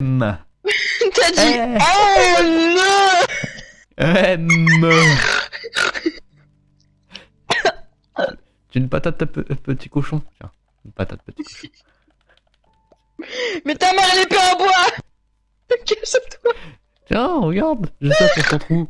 M. T'as dit M. M. Tu une patate, petit cochon. Tiens, une patate, petit cochon. Mais ta mère, elle est pas en bois Cache-toi Tiens, regarde Je sais pour ton trou.